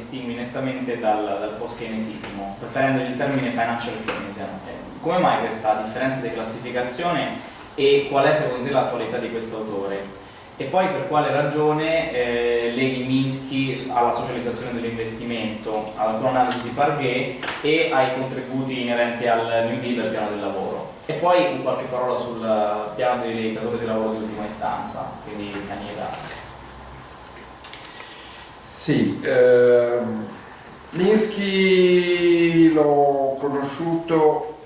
distingui nettamente dal, dal post-keynesismo, preferendo il termine financial keynesian. Eh, come mai questa differenza di classificazione e qual è secondo te l'attualità di questo autore? E poi per quale ragione eh, leghi Minsky alla socializzazione dell'investimento, alla tua di Parguet e ai contributi inerenti al New Deal al piano del lavoro? E poi qualche parola sul piano dei datori di lavoro di ultima istanza, quindi Caniera. Sì, ehm, Minsky l'ho conosciuto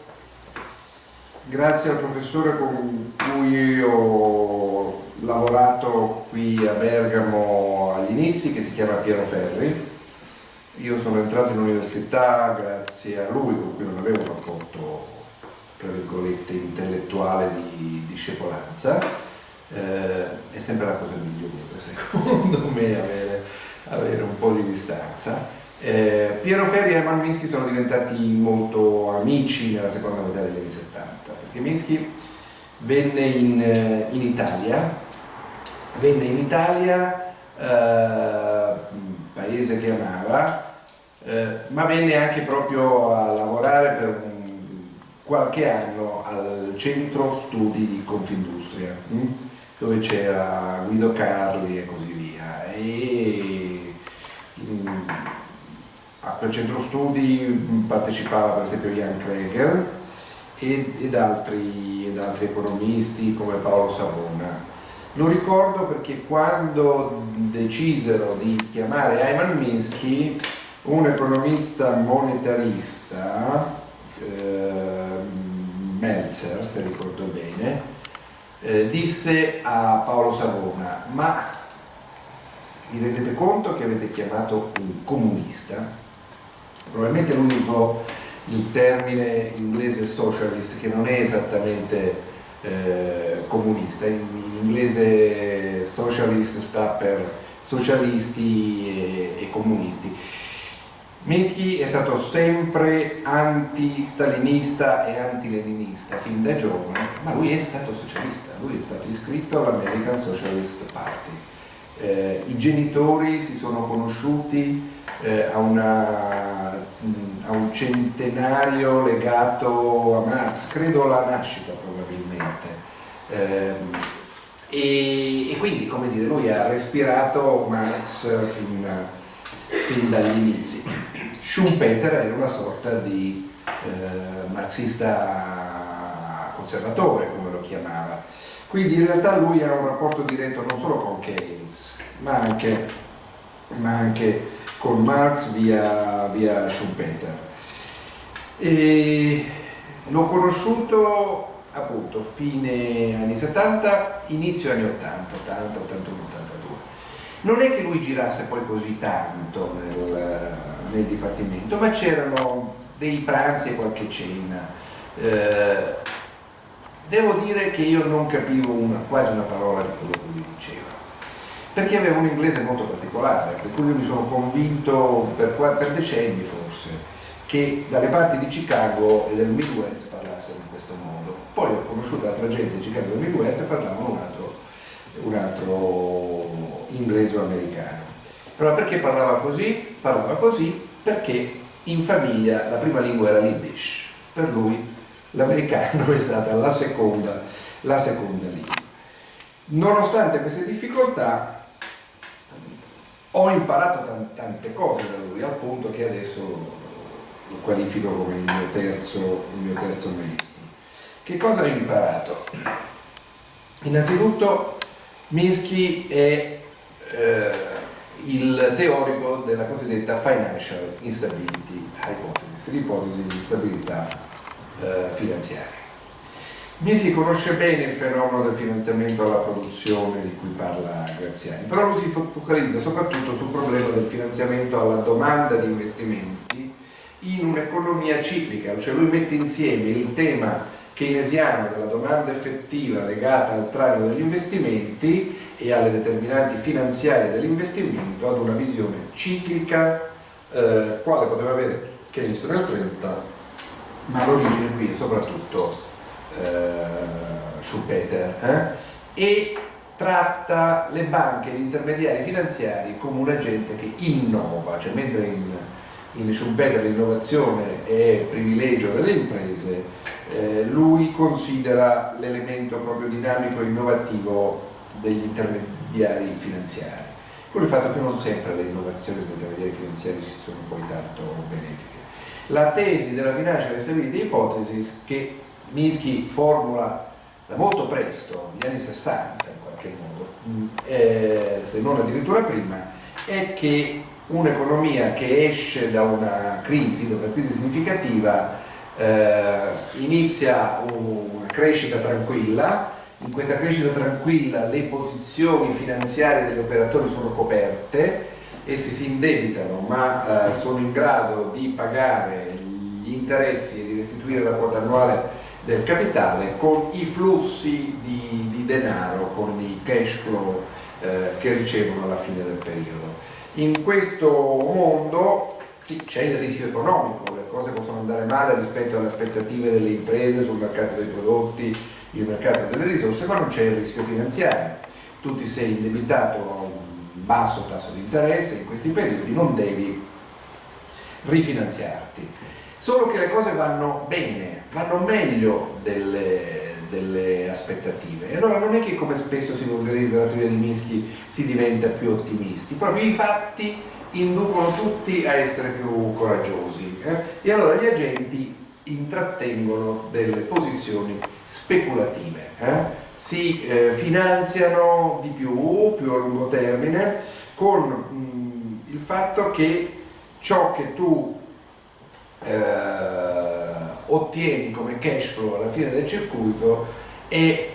grazie al professore con cui ho lavorato qui a Bergamo agli inizi, che si chiama Piero Ferri. Io sono entrato in università grazie a lui, con cui non avevo un rapporto, tra virgolette, intellettuale di discepolanza. Eh, è sempre la cosa migliore, secondo me, avere avere un po' di distanza. Eh, Piero Ferri e Herman Minsky sono diventati molto amici nella seconda metà degli anni 70, perché Minsky venne in, eh, in Italia, venne in Italia, eh, paese che amava, eh, ma venne anche proprio a lavorare per un, qualche anno al centro studi di Confindustria, hm? dove c'era Guido Carli e così via. E a quel centro studi partecipava per esempio Jan Kregel ed, ed, altri, ed altri economisti come Paolo Savona. Lo ricordo perché quando decisero di chiamare Ayman Minsky, un economista monetarista, eh, Meltzer se ricordo bene, eh, disse a Paolo Savona, ma vi rendete conto che avete chiamato un comunista? Probabilmente lui usò il termine inglese socialist che non è esattamente eh, comunista, in, in, inglese socialist sta per socialisti e, e comunisti. Minsky è stato sempre anti-stalinista e anti-leninista fin da giovane, ma lui è stato socialista, lui è stato iscritto all'American Socialist Party. Eh, I genitori si sono conosciuti eh, a, una, a, un centenario legato a Marx, credo alla nascita probabilmente. Eh, e, e, quindi, come dire, lui ha respirato Marx fin, fin dagli inizi. Schumpeter era una sorta di eh, marxista conservatore, come lo chiamava. Quindi in realtà lui ha un rapporto diretto non solo con Keynes, ma anche, ma anche con Marx via, via Schumpeter. L'ho conosciuto appunto fine anni 70, inizio anni 80, 80, 81, 82. Non è che lui girasse poi così tanto nel, nel dipartimento, ma c'erano dei pranzi e qualche cena. Eh, devo dire che io non capivo una, quasi una parola di quello che lui diceva perché aveva un inglese molto particolare, per cui io mi sono convinto per, per decenni forse che dalle parti di Chicago e del Midwest parlassero in questo modo. Poi ho conosciuto altra gente di Chicago e del Midwest e parlavano un altro, un altro inglese o americano. Però perché parlava così? Parlava così perché in famiglia la prima lingua era l'Yiddish, per lui l'americano è stata la seconda, la seconda lingua. Nonostante queste difficoltà ho imparato tante cose da lui, al punto che adesso lo qualifico come il mio terzo, il mio terzo maestro. Che cosa ho imparato? Innanzitutto Minsky è eh, il teorico della cosiddetta financial instability hypothesis, l'ipotesi di instabilità eh, finanziaria. Minsky conosce bene il fenomeno del finanziamento alla produzione di cui parla Graziani, però lui si focalizza soprattutto sul problema del finanziamento alla domanda di investimenti in un'economia ciclica, cioè lui mette insieme il tema keynesiano della domanda effettiva legata al traino degli investimenti e alle determinanti finanziarie dell'investimento ad una visione ciclica eh, quale poteva avere Keynes nel 30 ma l'origine qui è soprattutto eh, Schumpeter eh? e tratta le banche e gli intermediari finanziari come un agente che innova, cioè mentre in, in Schumpeter l'innovazione è privilegio delle imprese, eh, lui considera l'elemento proprio dinamico e innovativo degli intermediari finanziari, con il fatto che non sempre le innovazioni degli intermediari finanziari sono poi tanto benefiche. La tesi della Financial Stability Hypothesis che Minsky formula da molto presto, negli anni 60 in qualche modo, eh, se non addirittura prima, è che un'economia che esce da una crisi, da una crisi significativa, eh, inizia una crescita tranquilla, in questa crescita tranquilla le posizioni finanziarie degli operatori sono coperte, essi si indebitano ma eh, sono in grado di pagare gli interessi e di restituire la quota annuale del capitale con i flussi di, di denaro, con i cash flow eh, che ricevono alla fine del periodo. In questo mondo sì, c'è il rischio economico, le cose possono andare male rispetto alle aspettative delle imprese sul mercato dei prodotti, il mercato delle risorse, ma non c'è il rischio finanziario. Tu ti sei indebitato a un basso tasso di interesse, in questi periodi non devi rifinanziarti. Solo che le cose vanno bene, vanno meglio delle, delle aspettative. E allora non è che come spesso si vulgarizza la teoria di Minsky si diventa più ottimisti, proprio i fatti inducono tutti a essere più coraggiosi. Eh? E allora gli agenti intrattengono delle posizioni speculative. Eh? si eh, finanziano di più, più a lungo termine, con mh, il fatto che ciò che tu eh, ottieni come cash flow alla fine del circuito è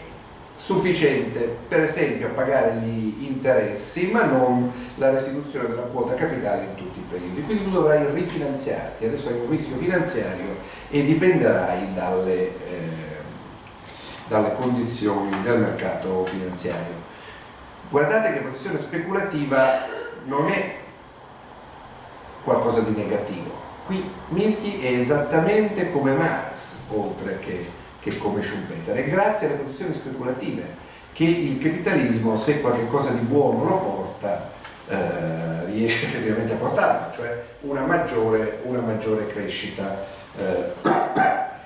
sufficiente per esempio a pagare gli interessi ma non la restituzione della quota capitale in tutti i periodi. Quindi tu dovrai rifinanziarti. Adesso hai un rischio finanziario e dipenderai dalle, eh, dalle condizioni del mercato finanziario. Guardate che posizione speculativa non è qualcosa di negativo Qui Minsky è esattamente come Marx, oltre che, che come Schumpeter, e grazie alle posizioni speculative che il capitalismo, se qualcosa di buono lo porta, eh, riesce effettivamente a portarlo, cioè una maggiore, una maggiore crescita. Eh.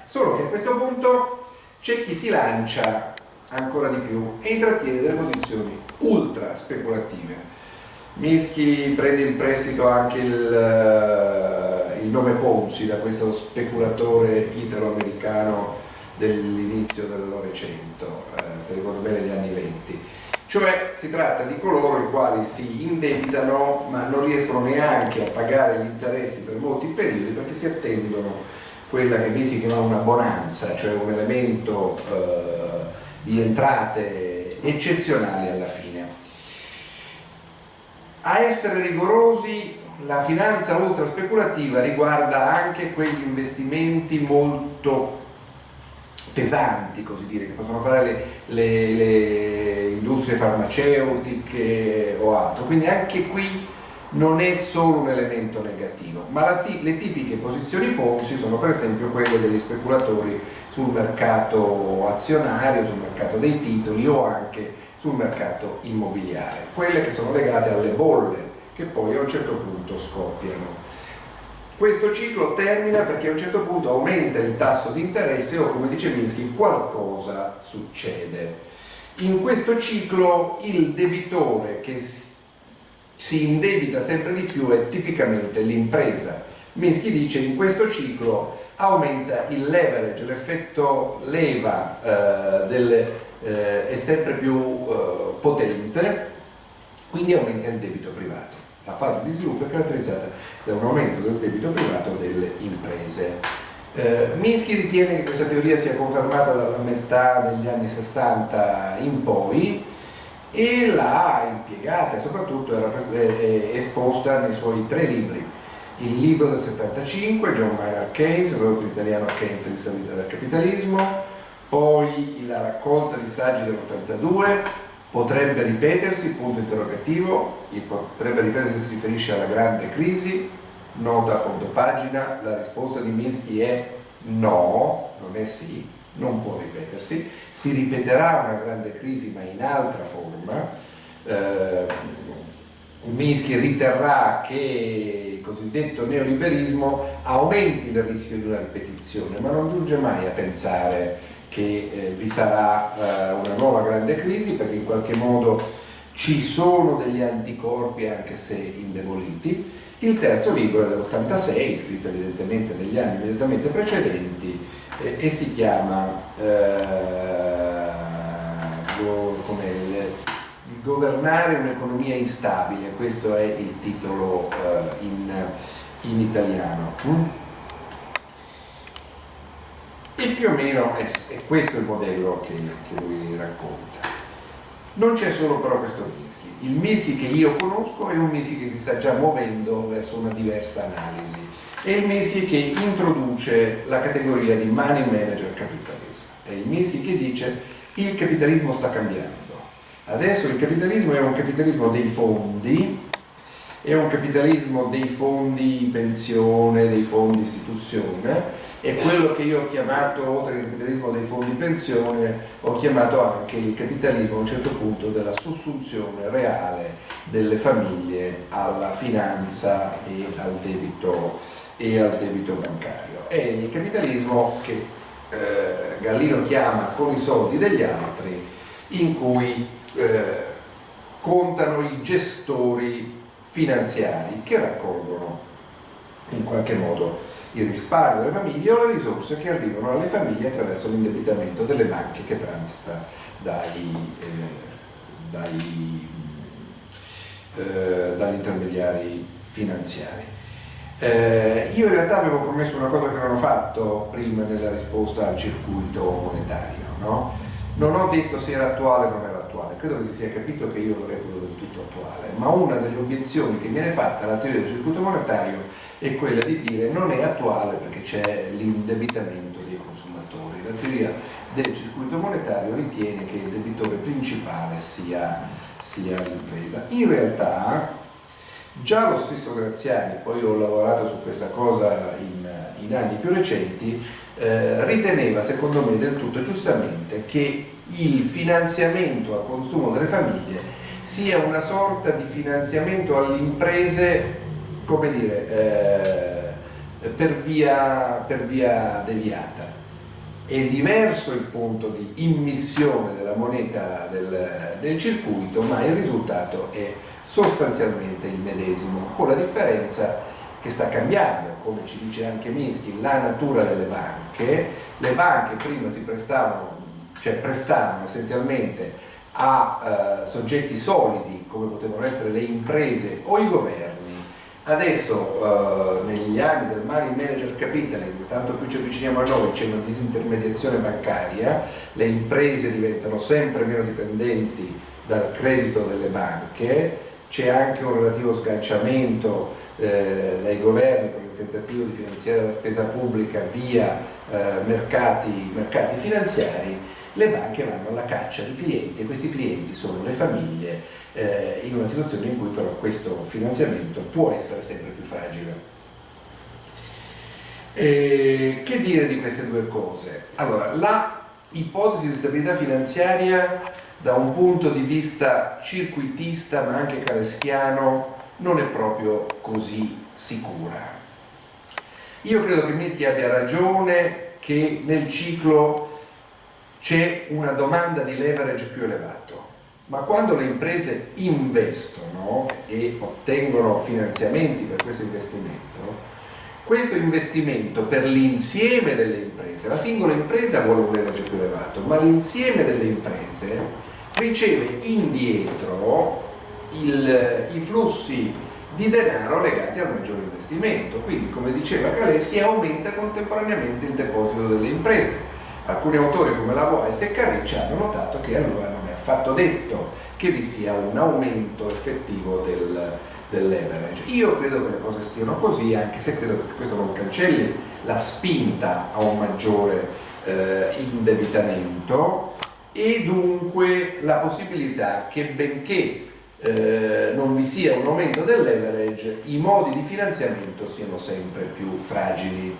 Solo che a questo punto c'è chi si lancia ancora di più e intrattiene delle posizioni ultra speculative. Minsky prende in prestito anche il il nome Ponzi da questo speculatore italo-americano dell'inizio del Novecento, eh, se ricordo bene gli anni venti. Cioè si tratta di coloro i quali si indebitano ma non riescono neanche a pagare gli interessi per molti periodi perché si attendono quella che si chiama una bonanza, cioè un elemento eh, di entrate eccezionali alla fine. A essere rigorosi la finanza ultra speculativa riguarda anche quegli investimenti molto pesanti, così dire, che possono fare le, le, le industrie farmaceutiche o altro, quindi anche qui non è solo un elemento negativo, ma la, le tipiche posizioni Ponzi sono per esempio quelle degli speculatori sul mercato azionario, sul mercato dei titoli o anche sul mercato immobiliare, quelle che sono legate alle bolle che poi a un certo punto scoppiano. Questo ciclo termina perché a un certo punto aumenta il tasso di interesse o come dice Minsky qualcosa succede. In questo ciclo il debitore che si indebita sempre di più è tipicamente l'impresa. Minsky dice in questo ciclo aumenta il leverage, l'effetto leva eh, delle, eh, è sempre più eh, potente, quindi aumenta il debito privato la fase di sviluppo è caratterizzata da un aumento del debito privato delle imprese. Eh, Minsky ritiene che questa teoria sia confermata dalla metà degli anni 60 in poi e l'ha impiegata e soprattutto era esposta nei suoi tre libri. Il libro del 75, John Maynard Keynes, tradotto in italiano Keynes e l'instabilità del capitalismo, poi la raccolta di saggi dell'82, potrebbe ripetersi, punto interrogativo, il potrebbe ripetersi si riferisce alla grande crisi, nota a fondo pagina, la risposta di Minsky è no, non è sì, non può ripetersi, si ripeterà una grande crisi ma in altra forma, eh, Minsky riterrà che il cosiddetto neoliberismo aumenti il rischio di una ripetizione, ma non giunge mai a pensare che eh, vi sarà eh, una nuova grande crisi perché in qualche modo ci sono degli anticorpi anche se indeboliti. Il terzo libro è dell'86, scritto evidentemente negli anni immediatamente precedenti eh, e si chiama eh, come governare un'economia instabile, questo è il titolo uh, in, in, italiano. Mm? E più o meno è, è questo il modello che, che, lui racconta. Non c'è solo però questo Minsky. Il Minsky che io conosco è un Minsky che si sta già muovendo verso una diversa analisi. È il Minsky che introduce la categoria di money manager capitalism. È il Minsky che dice il capitalismo sta cambiando Adesso il capitalismo è un capitalismo dei fondi, è un capitalismo dei fondi pensione, dei fondi istituzione, è quello che io ho chiamato, oltre al capitalismo dei fondi pensione, ho chiamato anche il capitalismo a un certo punto della sussunzione reale delle famiglie alla finanza e al debito, e al debito bancario. È il capitalismo che eh, Gallino chiama con i soldi degli altri, in cui eh, contano i gestori finanziari che raccolgono in qualche modo il risparmio delle famiglie o le risorse che arrivano alle famiglie attraverso l'indebitamento delle banche che transita eh, dai, eh, dagli intermediari finanziari. Eh, io in realtà avevo promesso una cosa che non ho fatto prima nella risposta al circuito monetario, no? Non ho detto se era attuale o non era attuale, credo che si sia capito che io lo reputo del tutto attuale, ma una delle obiezioni che viene fatta alla teoria del circuito monetario è quella di dire non è attuale perché c'è l'indebitamento dei consumatori. La teoria del circuito monetario ritiene che il debitore principale sia, sia l'impresa. In realtà già lo stesso Graziani, poi ho lavorato su questa cosa in, in anni più recenti, eh, riteneva secondo me del tutto giustamente che il finanziamento a consumo delle famiglie sia una sorta di finanziamento alle imprese, come dire, eh, per, via, per via deviata. È diverso il punto di immissione della moneta del, del circuito, ma il risultato è sostanzialmente il medesimo, con la differenza che sta cambiando, come ci dice anche Minsky, la natura delle banche. Le banche prima si prestavano cioè prestavano essenzialmente a eh, soggetti solidi come potevano essere le imprese o i governi. Adesso eh, negli anni del money manager capitalism, tanto più ci avviciniamo a noi, c'è una disintermediazione bancaria, le imprese diventano sempre meno dipendenti dal credito delle banche, c'è anche un relativo sganciamento eh, dai governi con il tentativo di finanziare la spesa pubblica via eh, mercati, mercati finanziari le banche vanno alla caccia di clienti e questi clienti sono le famiglie eh, in una situazione in cui però questo finanziamento può essere sempre più fragile. E che dire di queste due cose? Allora, la ipotesi di stabilità finanziaria da un punto di vista circuitista ma anche careschiano non è proprio così sicura. Io credo che Minsky abbia ragione che nel ciclo c'è una domanda di leverage più elevato, ma quando le imprese investono e ottengono finanziamenti per questo investimento, questo investimento per l'insieme delle imprese, la singola impresa vuole un leverage più elevato, ma l'insieme delle imprese riceve indietro il, i flussi di denaro legati al maggiore investimento, quindi come diceva Kaleschi aumenta contemporaneamente il deposito delle imprese. Alcuni autori come Lavois e Carrecci hanno notato che allora non è affatto detto che vi sia un aumento effettivo del, del leverage. Io credo che le cose stiano così, anche se credo che questo non cancelli la spinta a un maggiore eh, indebitamento e dunque la possibilità che benché eh, non vi sia un aumento del leverage, i modi di finanziamento siano sempre più fragili.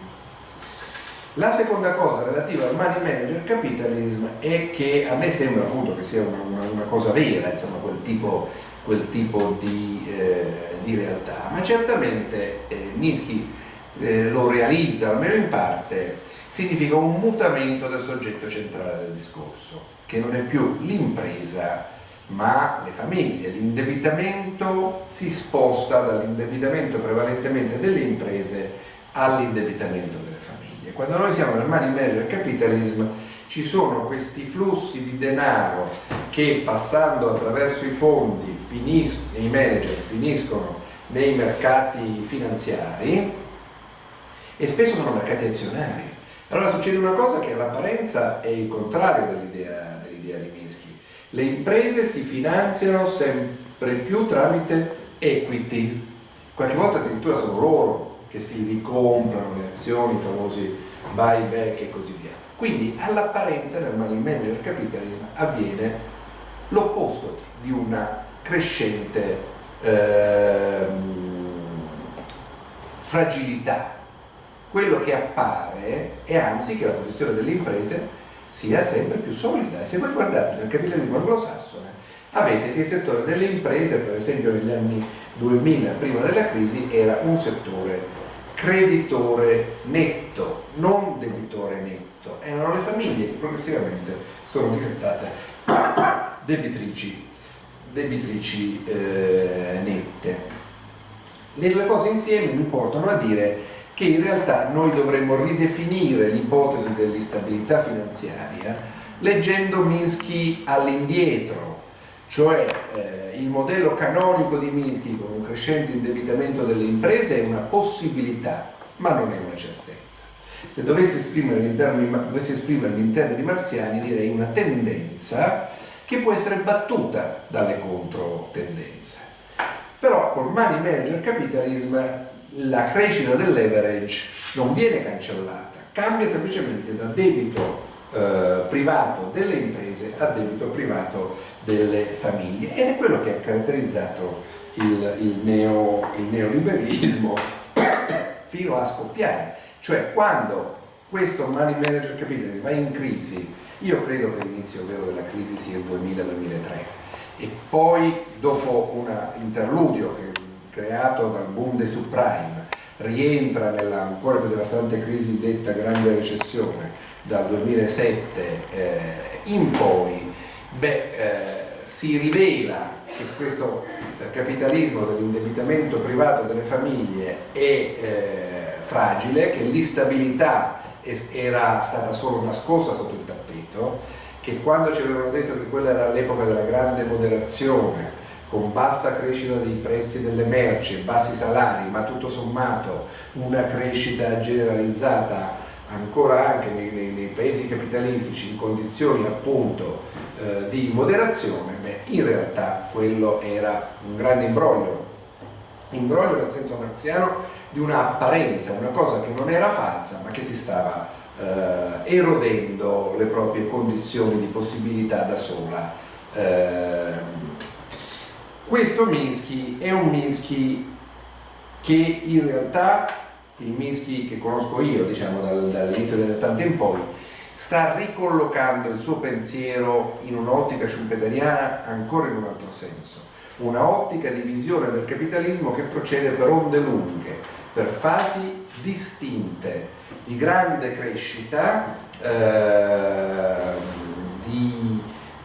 La seconda cosa relativa al money manager capitalism è che a me sembra appunto che sia una, una, una cosa vera, insomma, quel tipo, quel tipo di, eh, di, realtà, ma certamente eh, Minsky eh, lo realizza, almeno in parte, significa un mutamento del soggetto centrale del discorso, che non è più l'impresa ma le famiglie. L'indebitamento si sposta dall'indebitamento prevalentemente delle imprese all'indebitamento delle famiglie. Quando noi siamo nel money manager capitalism ci sono questi flussi di denaro che passando attraverso i fondi finiscono, i manager finiscono nei mercati finanziari e spesso sono mercati azionari. Allora succede una cosa che all'apparenza è il contrario dell'idea dell di Minsky le imprese si finanziano sempre più tramite equity, qualche volta addirittura sono loro che si ricomprano le azioni, i famosi buyback e così via. Quindi all'apparenza nel money manager capitalism avviene l'opposto di una crescente eh, fragilità. Quello che appare è anzi che la posizione delle imprese sia sempre più solida. E se voi guardate nel capitalismo anglosassone, avete che il settore delle imprese, per esempio negli anni 2000, prima della crisi, era un settore creditore netto, non debitore netto. Erano le famiglie che progressivamente sono diventate debitrici, debitrici eh, nette. Le due cose insieme mi portano a dire che in realtà noi dovremmo ridefinire l'ipotesi dell'instabilità finanziaria leggendo Minsky all'indietro, cioè eh, il modello canonico di Minsky con un crescente indebitamento delle imprese è una possibilità, ma non è una certezza. Se dovessi esprimere in termini, in termini marziani direi una tendenza che può essere battuta dalle controtendenze. Però col money manager capitalism la crescita del leverage non viene cancellata, cambia semplicemente da debito eh, privato delle imprese a debito privato delle famiglie. Ed è quello che ha caratterizzato il, il, neo, il neoliberismo fino a scoppiare, cioè quando questo money manager capitalism va in crisi, io credo che l'inizio vero della crisi sia il 2000-2003 e poi dopo un interludio che creato dal boom dei subprime rientra nella ancora più devastante crisi detta grande recessione dal 2007 eh, in poi, beh, eh, si rivela che questo capitalismo dell'indebitamento privato delle famiglie è eh, fragile, che l'instabilità era stata solo nascosta sotto il tappeto, che quando ci avevano detto che quella era l'epoca della grande moderazione, con bassa crescita dei prezzi delle merci bassi salari, ma tutto sommato una crescita generalizzata ancora anche nei, nei, nei paesi capitalistici in condizioni appunto eh, di moderazione, beh, in realtà quello era un grande imbroglio, imbroglio nel senso marziano di un'apparenza, una cosa che non era falsa ma che si stava eh, erodendo le proprie condizioni di possibilità da sola. Eh, questo Minsky è un Minsky che in realtà, il Minsky che conosco io, diciamo dall'inizio dagli 80 in poi, sta ricollocando il suo pensiero in un'ottica schumpeteriana ancora in un altro senso, una ottica di visione del capitalismo che procede per onde lunghe, per fasi distinte di grande crescita, eh, di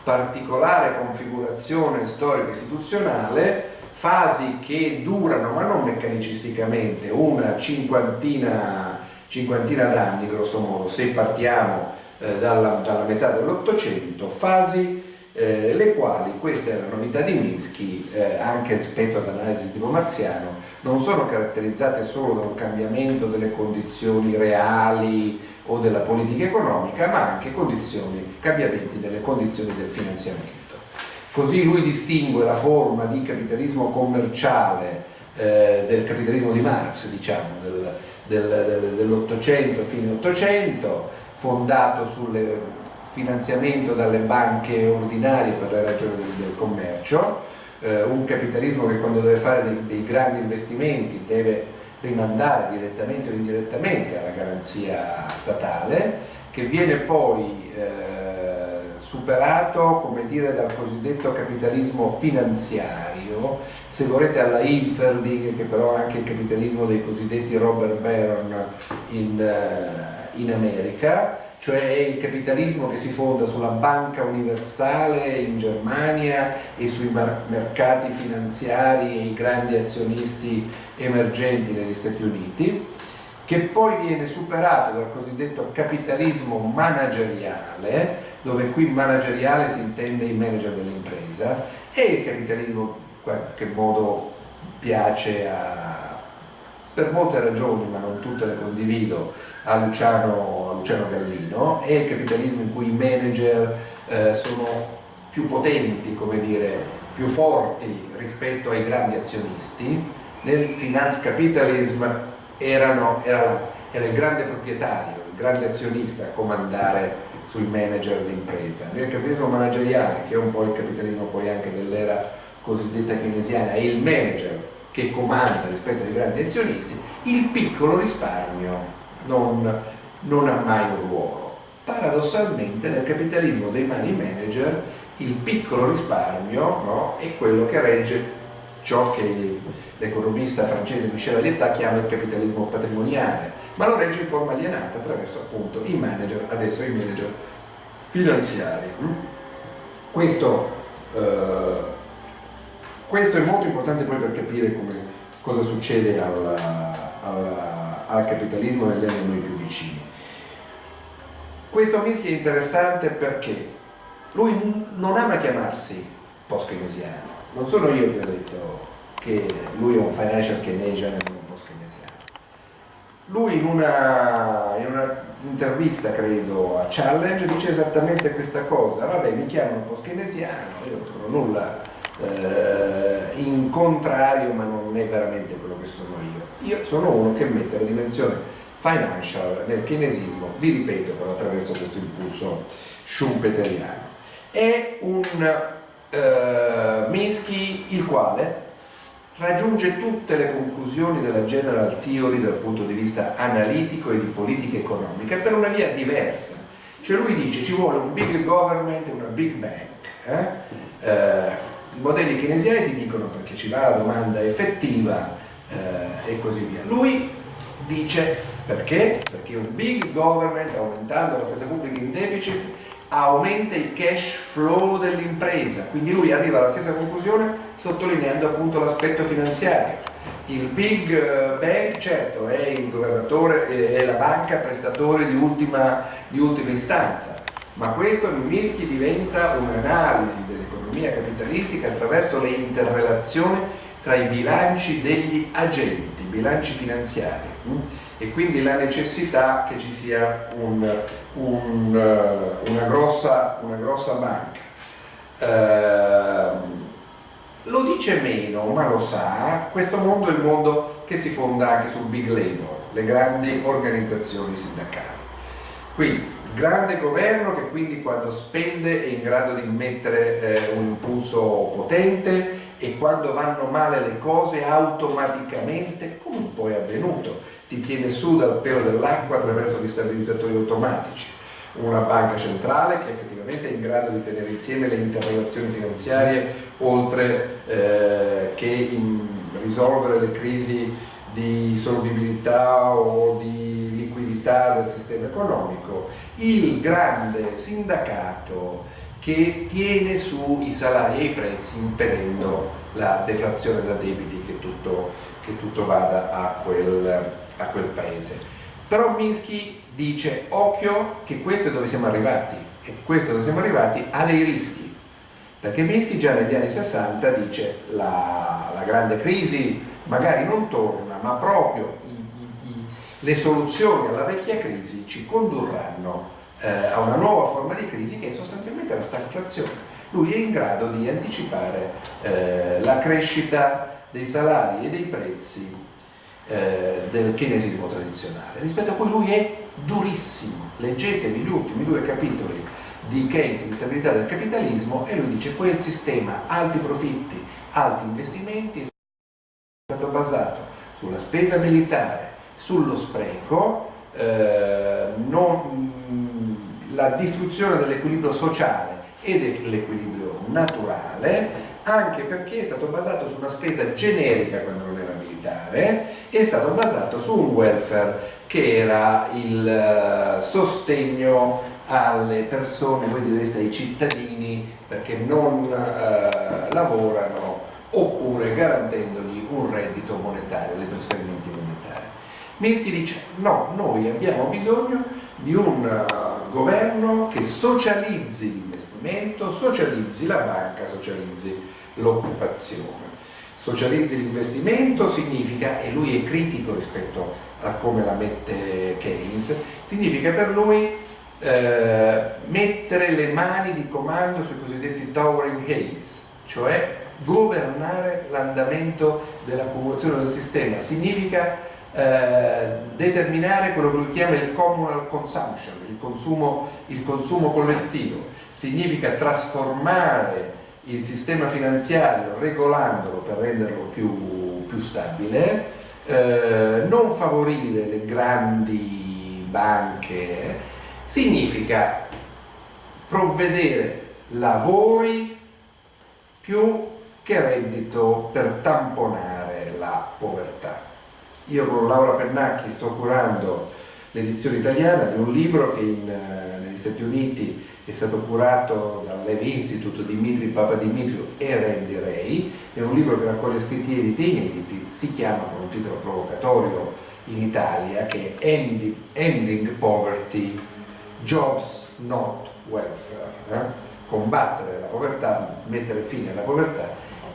particolare configurazione storica istituzionale, fasi che durano, ma non meccanicisticamente, una cinquantina, cinquantina d'anni grosso modo, se partiamo eh, dalla, dalla, metà dell'Ottocento, fasi eh, le quali, questa è la novità di Minsky, eh, anche rispetto ad analisi di tipo marziano, non sono caratterizzate solo da un cambiamento delle condizioni reali o della politica economica, ma anche condizioni, cambiamenti delle condizioni del finanziamento. Così lui distingue la forma di capitalismo commerciale eh, del capitalismo di Marx, diciamo, del, del, del, dell'Ottocento, fine Ottocento, fondato sul finanziamento dalle banche ordinarie per le ragioni del, del commercio, eh, un capitalismo che quando deve fare dei, dei grandi investimenti deve rimandare direttamente o indirettamente alla garanzia statale, che viene poi eh, superato come dire, dal cosiddetto capitalismo finanziario, se volete alla Inferding, che però è anche il capitalismo dei cosiddetti Robert Baron in, eh, in America, cioè il capitalismo che si fonda sulla banca universale in Germania e sui mercati finanziari e i grandi azionisti emergenti negli Stati Uniti, che poi viene superato dal cosiddetto capitalismo manageriale, dove qui manageriale si intende il manager dell'impresa, e il capitalismo in qualche modo piace a, per molte ragioni, ma non tutte le condivido, a Luciano, a Luciano Gallino, è il capitalismo in cui i manager eh, sono più potenti, come dire, più forti rispetto ai grandi azionisti. Nel finance capitalism erano, era, era il grande proprietario, il grande azionista a comandare sui manager d'impresa. Nel capitalismo manageriale, che è un po' il capitalismo poi anche dell'era cosiddetta keynesiana, è il manager che comanda rispetto ai grandi azionisti, il piccolo risparmio non, non ha mai un ruolo. Paradossalmente nel capitalismo dei money manager il piccolo risparmio no, è quello che regge ciò che l'economista francese Michel Allietà chiama il capitalismo patrimoniale, ma lo regge in forma alienata attraverso appunto i manager, adesso i manager finanziari. Mm? Questo, eh, questo è molto importante poi per capire come, cosa succede alla, alla al capitalismo negli anni noi più vicini. Questo Minsky è interessante perché lui non ama chiamarsi post-keynesiano, non sono io che ho detto che lui è un financial keynesian e un post-keynesiano. Lui in una, in una intervista, credo, a Challenge dice esattamente questa cosa, vabbè mi chiamano post-keynesiano, io non trovo nulla eh, in contrario ma non è veramente quello che sono io. Io sono uno che mette la dimensione financial nel keynesismo, vi ripeto però attraverso questo impulso schumpeteriano. È un eh, Minsky il quale raggiunge tutte le conclusioni della general theory dal punto di vista analitico e di politica economica per una via diversa. Cioè lui dice ci vuole un big government e una big bank. Eh? Eh, i modelli keynesiani ti dicono perché ci va la domanda effettiva eh, e così via. Lui dice perché? Perché un big government aumentando la spesa pubblica in deficit aumenta il cash flow dell'impresa, quindi lui arriva alla stessa conclusione sottolineando appunto l'aspetto finanziario. Il big eh, bank certo è il governatore, è la banca prestatore di ultima, di ultima istanza, ma questo Minsky diventa un'analisi dell'economia capitalistica attraverso le interrelazioni tra i bilanci degli agenti, bilanci finanziari hm? E quindi la necessità che ci sia un, un, uh, una, grossa, una, grossa, banca. Uh, lo dice meno, ma lo sa, questo mondo è il mondo che si fonda anche sul big labor, le grandi organizzazioni sindacali. Quindi grande governo che quindi quando spende è in grado di mettere eh, un impulso potente e quando vanno male le cose automaticamente, come poi è avvenuto, ti tiene su dal pelo dell'acqua attraverso gli stabilizzatori automatici. Una banca centrale che effettivamente è in grado di tenere insieme le interrelazioni finanziarie oltre eh, che in risolvere le crisi di solvibilità o di liquidità del sistema economico il grande sindacato che tiene su i salari e i prezzi impedendo la deflazione da debiti che tutto, che tutto vada a quel, a quel paese. Però Minsky dice occhio che questo è dove siamo arrivati e questo dove siamo arrivati ha dei rischi perché Minsky già negli anni 60 dice la, la grande crisi magari non torna ma proprio le soluzioni alla vecchia crisi ci condurranno eh, a una nuova forma di crisi che è sostanzialmente la stagflazione. Lui è in grado di anticipare eh, la crescita dei salari e dei prezzi eh, del keynesismo tradizionale, rispetto a cui lui è durissimo. Leggetevi gli ultimi due capitoli di Keynes, di stabilità del capitalismo, e lui dice quel sistema alti profitti, alti investimenti è stato basato sulla spesa militare, sullo spreco, eh, non, la distruzione dell'equilibrio sociale e dell'equilibrio naturale anche perché è stato basato su una spesa generica quando non era militare è stato basato su un welfare che era il eh, sostegno alle persone, voi direste ai cittadini perché non eh, lavorano oppure garantendogli un reddito monetario, dei trasferimenti monetari. Minsky dice no, noi abbiamo bisogno di un uh, governo che socializzi l'investimento, socializzi la banca, socializzi l'occupazione. Socializzi l'investimento significa, e lui è critico rispetto a come la mette Keynes, significa per lui eh, mettere le mani di comando sui cosiddetti towering heights, cioè governare l'andamento dell'accumulazione del sistema, significa eh, determinare quello che lui chiama il communal consumption, il consumo, il consumo collettivo, significa trasformare il sistema finanziario regolandolo per renderlo più, più stabile, eh, non favorire le grandi banche, significa provvedere lavori più che reddito per tamponare la povertà. Io con Laura Pennacchi sto curando l'edizione italiana di un libro che in, eh, negli Stati Uniti è stato curato dal Levi Institute Dimitri Papadimitrio e Randy Ray, è un libro che raccoglie scritti editi inediti, si chiama con un titolo provocatorio in Italia che è Ending, Ending Poverty, Jobs Not Welfare, eh? combattere la povertà, mettere fine alla povertà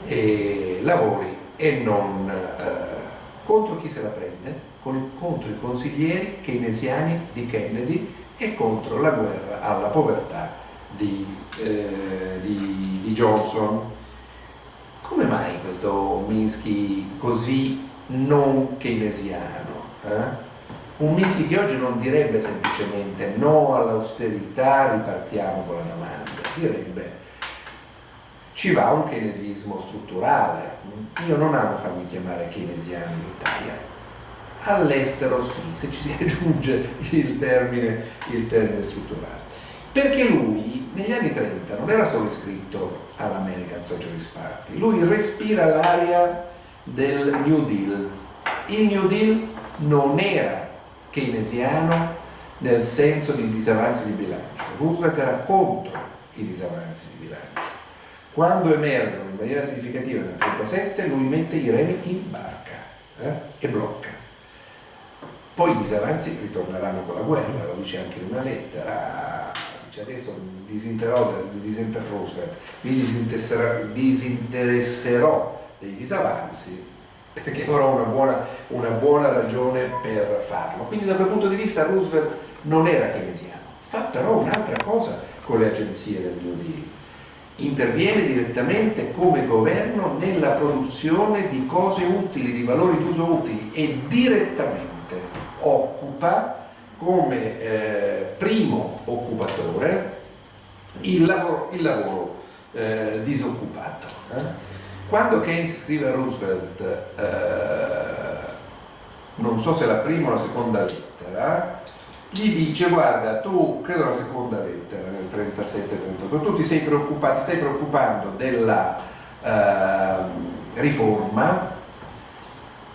e lavori e non eh, contro chi se la prende, contro i consiglieri keynesiani di Kennedy e contro la guerra alla povertà di, eh, di, di Johnson. Come mai questo Minsky così non keynesiano? Eh? Un Minsky che oggi non direbbe semplicemente no all'austerità, ripartiamo con la domanda, direbbe ci va un keynesismo strutturale. Io non amo farmi chiamare keynesiano in Italia, all'estero se ci si aggiunge il termine, il termine strutturale. Perché lui negli anni 30 non era solo iscritto all'American Socialist Party, lui respira l'aria del New Deal. Il New Deal non era keynesiano nel senso di disavanzi di bilancio, Roosevelt era contro i disavanzi di bilancio. Quando emergono in maniera significativa nel 1937 lui mette i remi in barca eh, e blocca poi i disavanzi ritorneranno con la guerra, lo dice anche in una lettera, dice adesso disinterrò, disinterrò, mi disinteresserò, disinteresserò dei disavanzi perché avrò una buona, una buona ragione per farlo. Quindi da quel punto di vista Roosevelt non era keynesiano, fa però un'altra cosa con le agenzie del New Deal. Interviene direttamente come governo nella produzione di cose utili, di valori d'uso utili e direttamente occupa come eh, primo occupatore il lavoro, il lavoro eh, disoccupato. Eh? Quando Keynes scrive a Roosevelt, eh, non so se la prima o la seconda lettera, gli dice guarda tu, credo la seconda lettera nel 37-38, tu ti sei preoccupato, stai preoccupando della ehm, riforma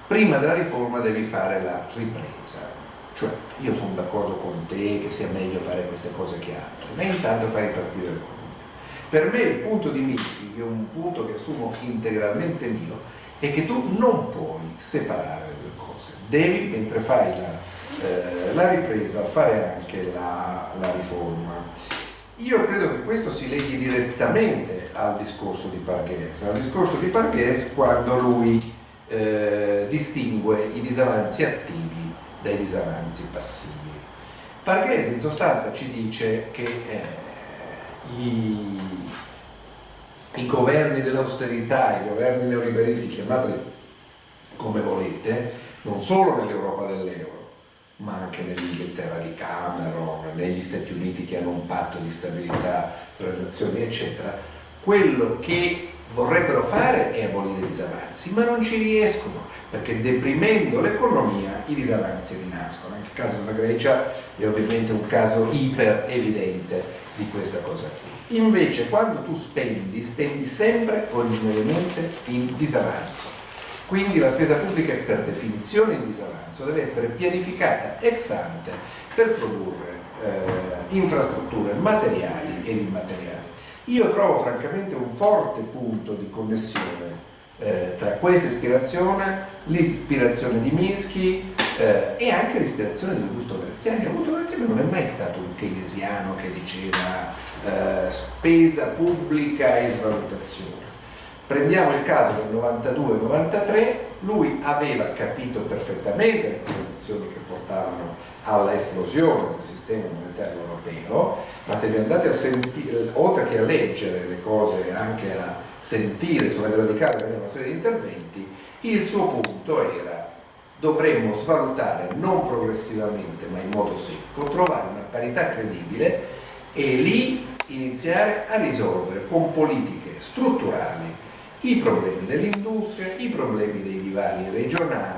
prima della riforma devi fare la ripresa, cioè io sono d'accordo con te che sia meglio fare queste cose che altre, ma intanto fai ripartire l'economia. Per me il punto di Minsky, che è un punto che assumo integralmente mio, è che tu non puoi separare le due cose, devi mentre fai la, eh, la ripresa fare anche la, la riforma. Io credo che questo si leghi direttamente al discorso di Parghese, al discorso di Parghese quando lui eh, distingue i disavanzi attivi dai disavanzi passivi. Parghese in sostanza ci dice che eh, i, i governi dell'austerità, i governi neoliberisti, chiamateli come volete, non solo nell'Europa dell'euro, ma anche nell'Inghilterra di Cameron, negli Stati Uniti che hanno un patto di stabilità tra le nazioni, eccetera, quello che vorrebbero fare è abolire i disavanzi, ma non ci riescono, perché deprimendo l'economia i disavanzi rinascono. Il caso della Grecia è ovviamente un caso iper evidente di questa cosa qui. Invece quando tu spendi, spendi sempre originariamente in disavanzo. Quindi la spesa pubblica è per definizione in disavanzo, deve essere pianificata ex ante per produrre eh, infrastrutture materiali ed immateriali. Io trovo francamente un forte punto di connessione eh, tra questa ispirazione, l'ispirazione di Minsky eh, e anche l'ispirazione di Augusto Graziani. Augusto Graziani non è mai stato un keynesiano che diceva eh, spesa pubblica e svalutazione. Prendiamo il caso del 92-93, lui aveva capito perfettamente le condizioni che portavano alla esplosione del sistema monetario europeo, ma se vi andate a sentire, oltre che a leggere le cose, anche a sentire sulla radicale una serie interventi, il suo punto era dovremmo svalutare non progressivamente ma in modo secco, trovare una parità credibile e lì iniziare a risolvere con politiche strutturali i problemi dell'industria, i problemi dei divari regionali.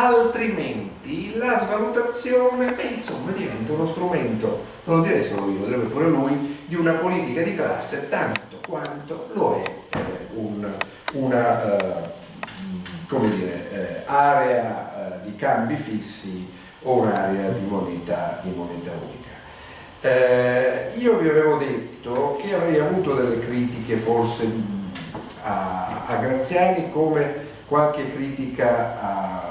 Altrimenti la svalutazione, beh, insomma, diventa uno strumento, non lo direi solo io, lo direbbe pure lui, di una politica di classe tanto quanto lo è eh, un, una eh, dire, eh, area eh, di cambi fissi o un'area di moneta, di moneta unica. Eh, io vi avevo detto che avrei avuto delle critiche forse a, a Graziani come qualche critica a,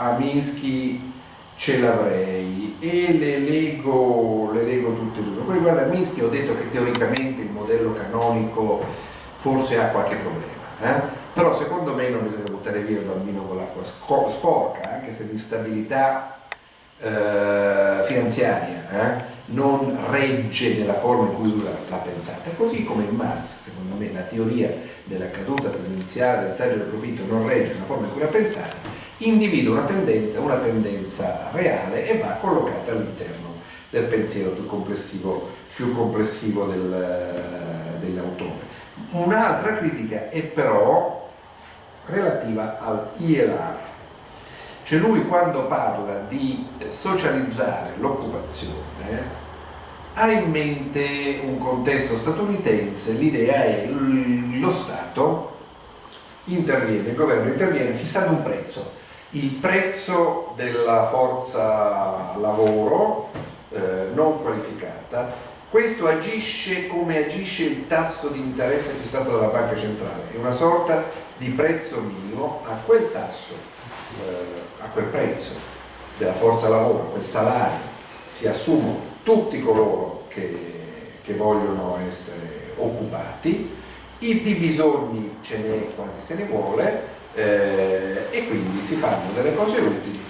a Minsky ce l'avrei e le leggo, le leggo tutte e due. Poi riguardo a Minsky ho detto che teoricamente il modello canonico forse ha qualche problema, eh? però secondo me non bisogna buttare via il bambino con l'acqua sporca, anche se l'instabilità eh, finanziaria eh, non regge nella forma in cui l'ha pensata, così come in Marx, secondo me, la teoria della caduta tendenziale del saggio del profitto non regge nella forma in cui l'ha pensata, individua una tendenza, una tendenza reale e va collocata all'interno del pensiero più complessivo, più complessivo del, dell'autore. Un'altra critica è però relativa al ILR, cioè lui quando parla di socializzare l'occupazione ha in mente un contesto statunitense, l'idea è lo Stato interviene, il governo interviene fissando un prezzo, il prezzo della forza lavoro eh, non qualificata, questo agisce come agisce il tasso di interesse fissato dalla banca centrale, è una sorta di prezzo minimo a quel tasso, eh, a quel prezzo della forza lavoro, a quel salario, si assumono tutti coloro che, che vogliono essere occupati, i bisogni ce n'è quanti se ne vuole eh, e quindi si fanno delle cose utili.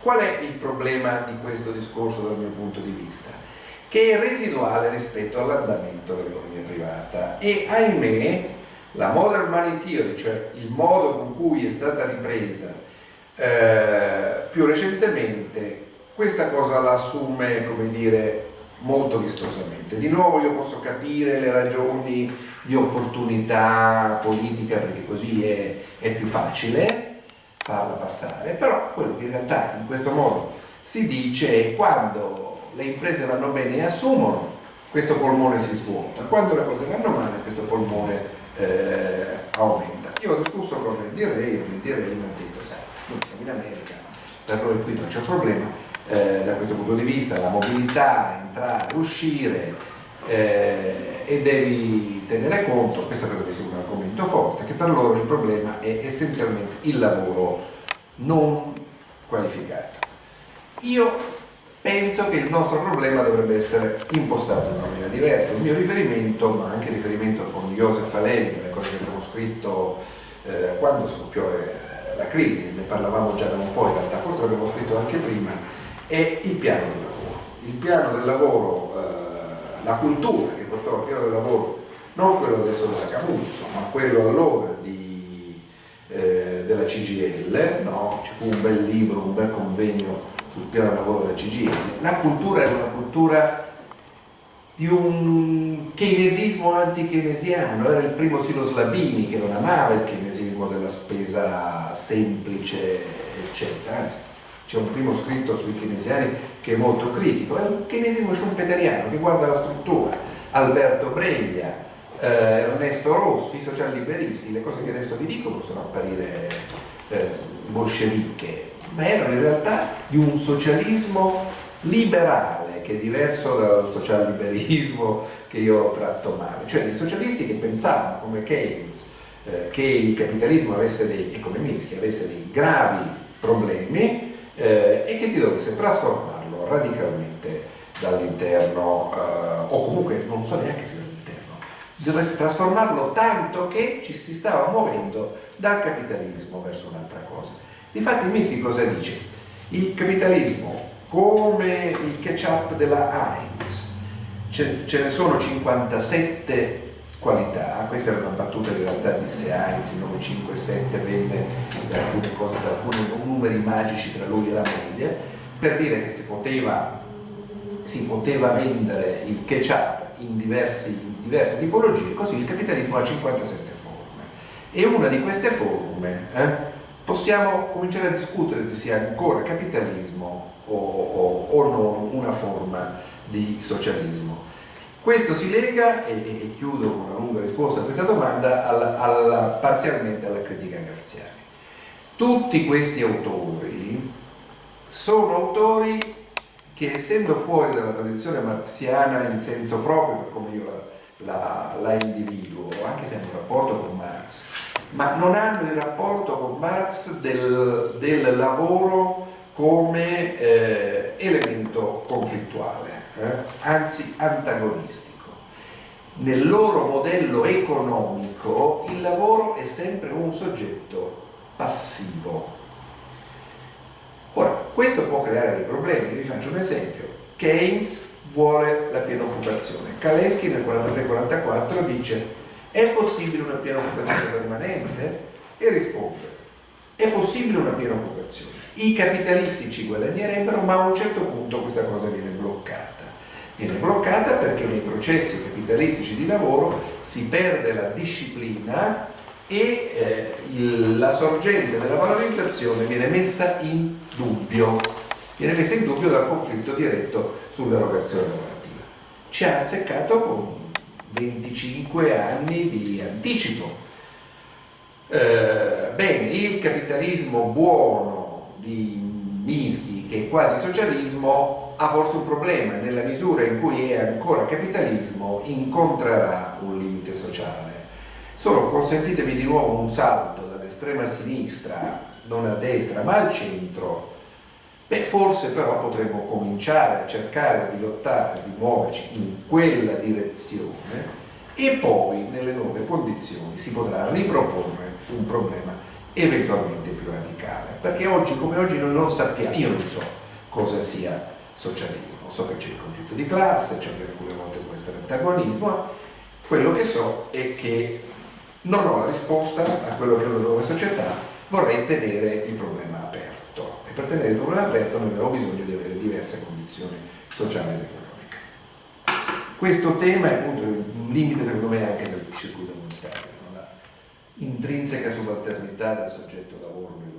Qual è il problema di questo discorso dal mio punto di vista? Che è residuale rispetto all'andamento dell'economia privata e ahimè la modern money theory, cioè il modo con cui è stata ripresa eh, più recentemente, questa cosa la assume, come dire, molto vistosamente. Di nuovo io posso capire le ragioni di opportunità politica perché così è, è più facile farla passare, però quello che in realtà in questo modo si dice è quando le imprese vanno bene e assumono, questo polmone si svuota, quando le cose vanno male questo polmone eh, aumenta. Io ho discusso con Randy Ray, Randy Ray mi ha detto, sai, noi siamo in America, per noi qui non c'è problema, eh, da questo punto di vista la mobilità, entrare, uscire eh, e devi tenere conto, questo credo che sia un argomento forte, che per loro il problema è essenzialmente il lavoro non qualificato. Io penso che il nostro problema dovrebbe essere impostato in maniera diversa. Il mio riferimento, ma anche il riferimento con Joseph Alevi, delle cose che abbiamo scritto eh, quando scoppiò eh, la crisi, ne parlavamo già da un po', in realtà forse l'abbiamo scritto anche prima, è il piano del lavoro. Il piano del lavoro, eh, la cultura che portò al piano del lavoro, non quello adesso della Camusso, ma quello allora di, eh, della CGL, no? ci fu un bel libro, un bel convegno sul piano del lavoro della CGL, la cultura era una cultura di un keynesismo anti-keynesiano, era il primo Silo Slabini che non amava il keynesismo della spesa semplice, eccetera, anzi c'è un primo scritto sui keynesiani che è molto critico, è un keynesismo schumpeteriano che guarda la struttura, Alberto Breglia, eh, Ernesto Rossi, i socialliberisti, le cose che adesso vi dico possono apparire eh, bolsceviche, ma erano in realtà di un socialismo liberale che è diverso dal socialliberismo che io tratto male, cioè dei socialisti che pensavano come Keynes eh, che il capitalismo avesse dei, e come Minsky avesse dei gravi problemi eh, e che si dovesse trasformarlo radicalmente dall'interno eh, o comunque non so neanche se dall'interno dovesse trasformarlo tanto che ci si stava muovendo dal capitalismo verso un'altra cosa difatti Minsky cosa dice? il capitalismo come il ketchup della Heinz ce, ce ne sono 57 qualità, questa era una battuta che in realtà disse Heinz, il nome 5 7 venne da alcune cose, da alcuni numeri magici tra lui e la moglie, per dire che si poteva, si poteva vendere il ketchup in, diversi, in diverse tipologie, così il capitalismo ha 57 forme. E una di queste forme eh, possiamo cominciare a discutere se sia ancora capitalismo o, o, o non una forma di socialismo. Questo si lega, e, e, chiudo con una lunga risposta a questa domanda, alla, alla, parzialmente alla critica Graziani. Tutti questi autori sono autori che essendo fuori dalla tradizione marxiana in senso proprio, per come io la, la, la individuo, anche se hanno un rapporto con Marx, ma non hanno il rapporto con Marx del, del lavoro come eh, elemento conflittuale eh? anzi antagonistico. Nel loro modello economico il lavoro è sempre un soggetto passivo. Ora, questo può creare dei problemi, vi faccio un esempio. Keynes vuole la piena occupazione. Kalesky nel 43-44 dice è possibile una piena occupazione permanente? E risponde è possibile una piena occupazione. I capitalisti ci guadagnerebbero ma a un certo punto questa cosa viene bloccata viene bloccata perché nei processi capitalistici di lavoro si perde la disciplina e eh, il, la sorgente della valorizzazione viene messa in dubbio, viene messa in dubbio dal conflitto diretto sull'erogazione lavorativa. Ci ha azzeccato con 25 anni di anticipo. Eh, bene, il capitalismo buono di Minsky, che è quasi socialismo, ha forse un problema nella misura in cui è ancora capitalismo incontrerà un limite sociale. Solo consentitemi di nuovo un salto dall'estrema sinistra non a destra ma al centro. Beh forse però potremmo cominciare a cercare di lottare di muoverci in quella direzione e poi nelle nuove condizioni si potrà riproporre un problema eventualmente più radicale. Perché oggi come oggi noi non sappiamo io non so cosa sia socialismo. So che c'è il conflitto di classe, c'è che alcune volte può essere antagonismo, quello che so è che non ho la risposta a quello che è una nuova società, vorrei tenere il problema aperto e per tenere il problema aperto noi abbiamo bisogno di avere diverse condizioni sociali ed economiche. Questo tema è appunto un limite secondo me anche del circuito monetario, la intrinseca subalternità del soggetto lavoro nel